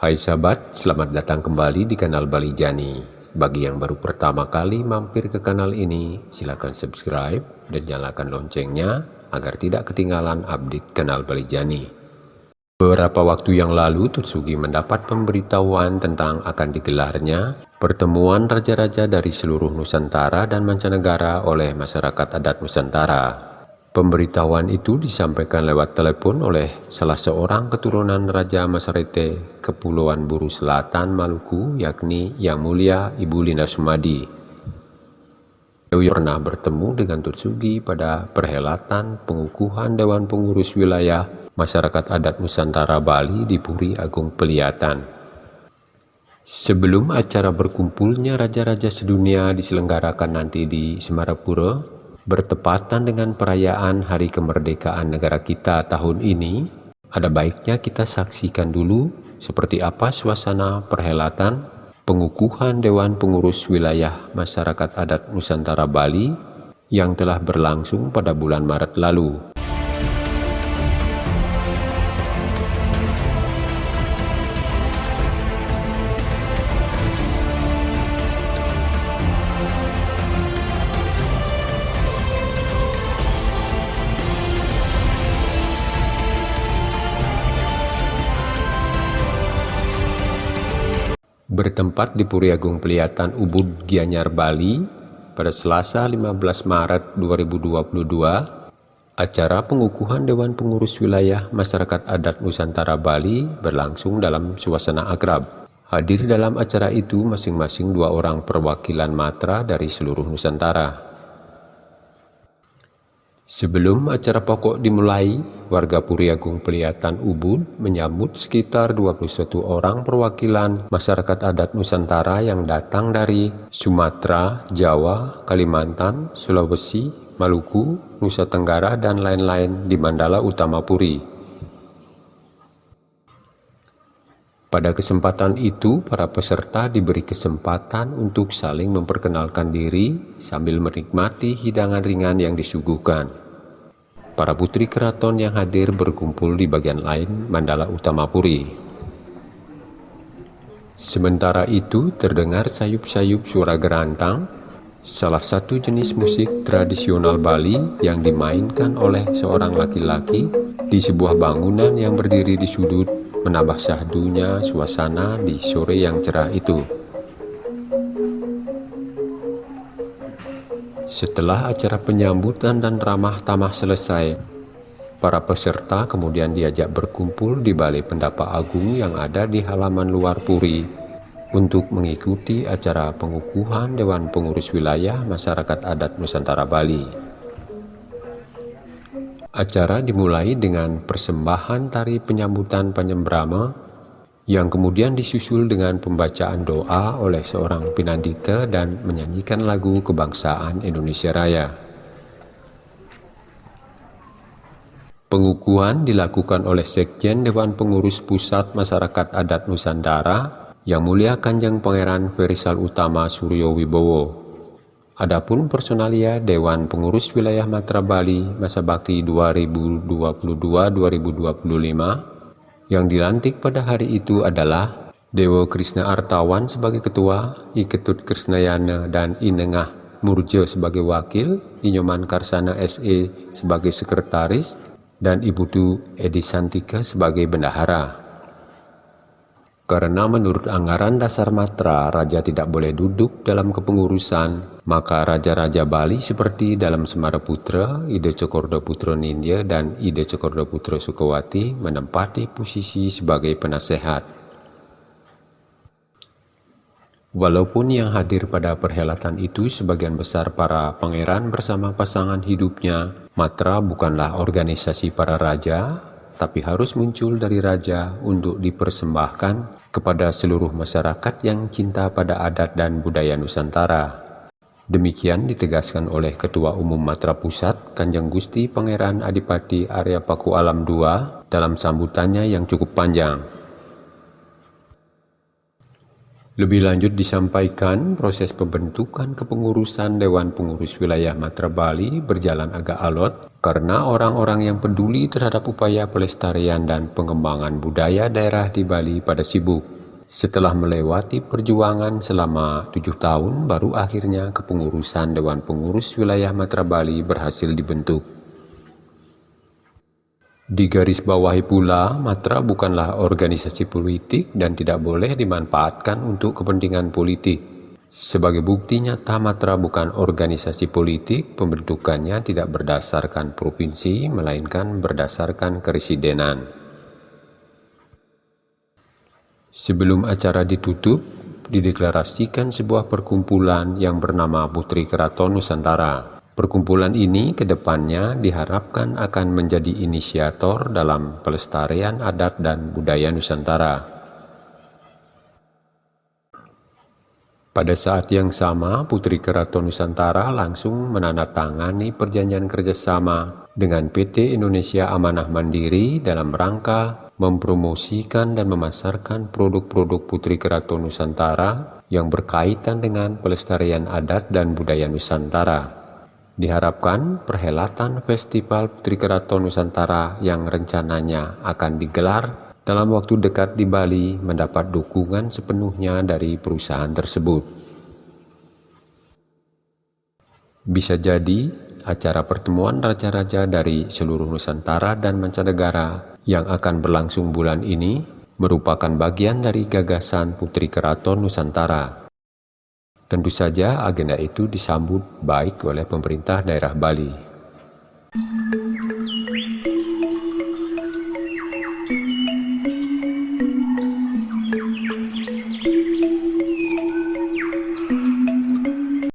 Hai sahabat, selamat datang kembali di kanal Bali Jani. Bagi yang baru pertama kali mampir ke kanal ini, silakan subscribe dan nyalakan loncengnya agar tidak ketinggalan update kanal Bali Jani. Beberapa waktu yang lalu, Tutsugi mendapat pemberitahuan tentang akan digelarnya pertemuan raja-raja dari seluruh Nusantara dan mancanegara oleh masyarakat adat Nusantara Pemberitahuan itu disampaikan lewat telepon oleh salah seorang keturunan Raja Masarete Kepulauan Buru Selatan Maluku yakni Yang Mulia Ibu Linda Sumadi. Dewi pernah bertemu dengan Tutsugi pada perhelatan pengukuhan Dewan Pengurus Wilayah Masyarakat Adat Nusantara Bali di Puri Agung Peliatan. Sebelum acara berkumpulnya Raja-Raja sedunia diselenggarakan nanti di Semarapura, bertepatan dengan perayaan Hari Kemerdekaan negara kita tahun ini, ada baiknya kita saksikan dulu seperti apa suasana perhelatan pengukuhan Dewan Pengurus Wilayah Masyarakat Adat Nusantara Bali yang telah berlangsung pada bulan Maret lalu. Bertempat di Puri Agung Peliatan Ubud Gianyar Bali pada Selasa 15 Maret 2022 acara pengukuhan Dewan Pengurus Wilayah Masyarakat Adat Nusantara Bali berlangsung dalam suasana akrab. Hadir dalam acara itu masing-masing dua orang perwakilan matra dari seluruh Nusantara Sebelum acara pokok dimulai, warga Puri Agung Peliatan Ubud menyambut sekitar 21 orang perwakilan masyarakat adat Nusantara yang datang dari Sumatera, Jawa, Kalimantan, Sulawesi, Maluku, Nusa Tenggara, dan lain-lain di Mandala Utama Puri. Pada kesempatan itu, para peserta diberi kesempatan untuk saling memperkenalkan diri sambil menikmati hidangan ringan yang disuguhkan. Para putri keraton yang hadir berkumpul di bagian lain Mandala Utama Puri. Sementara itu terdengar sayup-sayup suara gerantang, salah satu jenis musik tradisional Bali yang dimainkan oleh seorang laki-laki di sebuah bangunan yang berdiri di sudut menambah syahdunya suasana di sore yang cerah itu. Setelah acara penyambutan dan ramah tamah selesai, para peserta kemudian diajak berkumpul di Balai Pendapa Agung yang ada di halaman luar Puri untuk mengikuti acara pengukuhan Dewan Pengurus Wilayah Masyarakat Adat Nusantara Bali. Acara dimulai dengan persembahan tari penyambutan Penyembrama yang kemudian disusul dengan pembacaan doa oleh seorang pinandita dan menyanyikan lagu kebangsaan Indonesia Raya. Pengukuhan dilakukan oleh Sekjen Dewan Pengurus Pusat Masyarakat Adat Nusantara yang mulia Kanjeng Pangeran Ferisal Utama Suryo Wibowo. Adapun personalia Dewan Pengurus Wilayah Matra Bali masa bakti 2022-2025 yang dilantik pada hari itu adalah Dewa Krishna Artawan sebagai ketua, Iketut Krisnayana dan Inengah Murjo sebagai wakil, Inyoman Karsana SE sebagai sekretaris, dan Ibu Du Edi Santika sebagai bendahara. Karena menurut anggaran dasar matra, raja tidak boleh duduk dalam kepengurusan, maka raja-raja Bali seperti dalam Semara Putra, Ide Cokordo Putra Nindya, dan Ide Cokordo Putra Sukawati menempati posisi sebagai penasehat. Walaupun yang hadir pada perhelatan itu sebagian besar para pangeran bersama pasangan hidupnya, Matra bukanlah organisasi para raja, tapi harus muncul dari raja untuk dipersembahkan kepada seluruh masyarakat yang cinta pada adat dan budaya Nusantara. Demikian ditegaskan oleh Ketua Umum Matra Pusat Kanjeng Gusti Pangeran Adipati Arya Paku Alam II dalam sambutannya yang cukup panjang. Lebih lanjut disampaikan proses pembentukan kepengurusan Dewan Pengurus Wilayah Matra Bali berjalan agak alot karena orang-orang yang peduli terhadap upaya pelestarian dan pengembangan budaya daerah di Bali pada sibuk. Setelah melewati perjuangan selama tujuh tahun, baru akhirnya kepengurusan Dewan Pengurus Wilayah Matra Bali berhasil dibentuk. Di garis bawahi pula, Matra bukanlah organisasi politik dan tidak boleh dimanfaatkan untuk kepentingan politik. Sebagai bukti nyata Matra bukan organisasi politik, pembentukannya tidak berdasarkan provinsi, melainkan berdasarkan keresidenan. Sebelum acara ditutup, dideklarasikan sebuah perkumpulan yang bernama Putri Keraton Nusantara. Perkumpulan ini ke depannya diharapkan akan menjadi inisiator dalam pelestarian adat dan budaya Nusantara. Pada saat yang sama, Putri Keraton Nusantara langsung menandatangani perjanjian kerjasama dengan PT Indonesia Amanah Mandiri dalam rangka mempromosikan dan memasarkan produk-produk Putri Keraton Nusantara yang berkaitan dengan pelestarian adat dan budaya Nusantara. Diharapkan perhelatan Festival Putri Keraton Nusantara yang rencananya akan digelar dalam waktu dekat di Bali mendapat dukungan sepenuhnya dari perusahaan tersebut. Bisa jadi acara pertemuan raja-raja dari seluruh Nusantara dan mancanegara yang akan berlangsung bulan ini merupakan bagian dari gagasan Putri Keraton Nusantara Tentu saja agenda itu disambut baik oleh pemerintah daerah Bali.